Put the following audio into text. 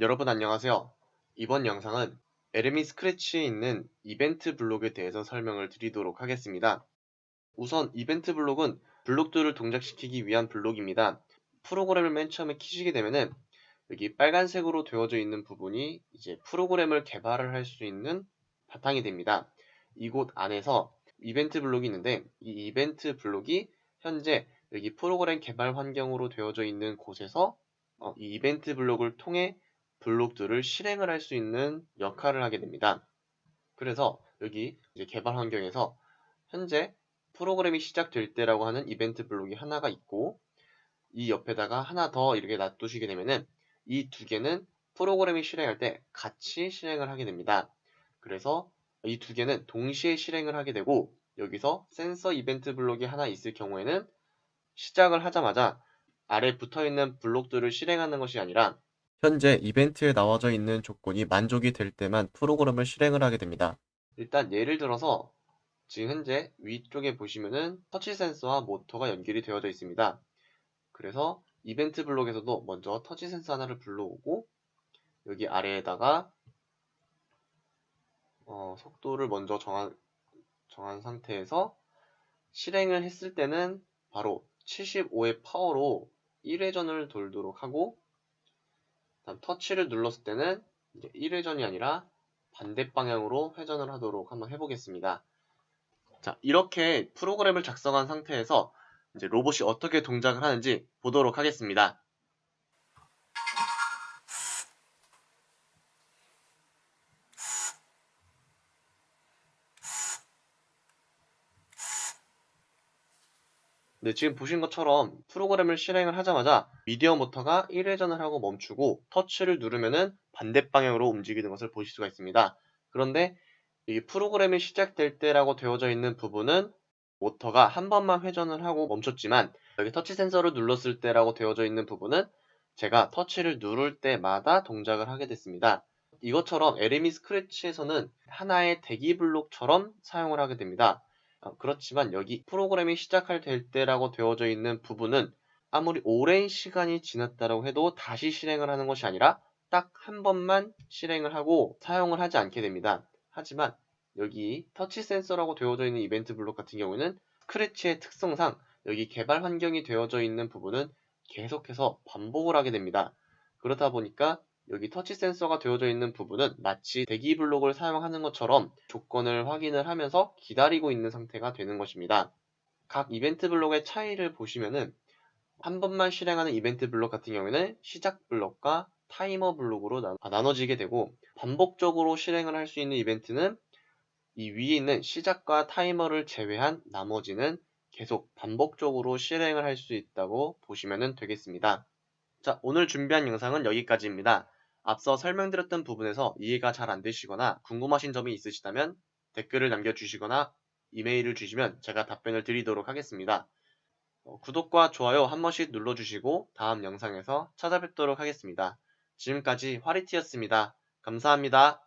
여러분 안녕하세요. 이번 영상은 에르미 스크래치에 있는 이벤트 블록에 대해서 설명을 드리도록 하겠습니다. 우선 이벤트 블록은 블록들을 동작시키기 위한 블록입니다. 프로그램을 맨 처음에 키시게 되면은 여기 빨간색으로 되어져 있는 부분이 이제 프로그램을 개발을 할 수 있는 바탕이 됩니다. 이곳 안에서 이벤트 블록이 있는데 이 이벤트 블록이 현재 여기 프로그램 개발 환경으로 되어져 있는 곳에서 어, 이 이벤트 블록을 통해 블록들을 실행을 할 수 있는 역할을 하게 됩니다. 그래서 여기 이제 개발 환경에서 현재 프로그램이 시작될 때라고 하는 이벤트 블록이 하나가 있고 이 옆에다가 하나 더 이렇게 놔두시게 되면은 이 두 개는 프로그램이 실행할 때 같이 실행을 하게 됩니다. 그래서 이 두 개는 동시에 실행을 하게 되고 여기서 센서 이벤트 블록이 하나 있을 경우에는 시작을 하자마자 아래 붙어 있는 블록들을 실행하는 것이 아니라 현재 이벤트에 나와져 있는 조건이 만족이 될 때만 프로그램을 실행을 하게 됩니다. 일단 예를 들어서 지금 현재 위쪽에 보시면은 터치 센서와 모터가 연결이 되어져 있습니다. 그래서 이벤트 블록에서도 먼저 터치 센서 하나를 불러오고 여기 아래에다가 어, 속도를 먼저 정한, 정한 상태에서 실행을 했을 때는 바로 75의 파워로 1회전을 돌도록 하고 다음 터치를 눌렀을 때는 이제 1회전이 아니라 반대 방향으로 회전을 하도록 한번 해보겠습니다. 자, 이렇게 프로그램을 작성한 상태에서 이제 로봇이 어떻게 동작을 하는지 보도록 하겠습니다. 네, 지금 보신 것처럼 프로그램을 실행을 하자마자 미디어 모터가 1회전을 하고 멈추고 터치를 누르면은 반대 방향으로 움직이는 것을 보실 수가 있습니다. 그런데 이 프로그램이 시작될 때라고 되어져 있는 부분은 모터가 한 번만 회전을 하고 멈췄지만 여기 터치 센서를 눌렀을 때라고 되어져 있는 부분은 제가 터치를 누를 때마다 동작을 하게 됐습니다. 이것처럼 에르미 스크래치에서는 하나의 대기 블록처럼 사용을 하게 됩니다. 어, 그렇지만 여기 프로그램이 시작할 될 때라고 되어져 있는 부분은 아무리 오랜 시간이 지났다고 해도 다시 실행을 하는 것이 아니라 딱 한 번만 실행을 하고 사용을 하지 않게 됩니다. 하지만 여기 터치 센서라고 되어져 있는 이벤트 블록 같은 경우는 크래치의 특성상 여기 개발 환경이 되어져 있는 부분은 계속해서 반복을 하게 됩니다. 그러다 보니까 여기 터치 센서가 되어져 있는 부분은 마치 대기 블록을 사용하는 것처럼 조건을 확인을 하면서 기다리고 있는 상태가 되는 것입니다. 각 이벤트 블록의 차이를 보시면은 한 번만 실행하는 이벤트 블록 같은 경우에는 시작 블록과 타이머 블록으로 아, 나눠 지게 되고 반복적으로 실행을 할 수 있는 이벤트는 이 위에 있는 시작과 타이머를 제외한 나머지는 계속 반복적으로 실행을 할 수 있다고 보시면 되겠습니다. 자, 오늘 준비한 영상은 여기까지입니다. 앞서 설명드렸던 부분에서 이해가 잘 안 되시거나 궁금하신 점이 있으시다면 댓글을 남겨주시거나 이메일을 주시면 제가 답변을 드리도록 하겠습니다. 어, 구독과 좋아요 한 번씩 눌러주시고 다음 영상에서 찾아뵙도록 하겠습니다. 지금까지 화리티였습니다. 감사합니다.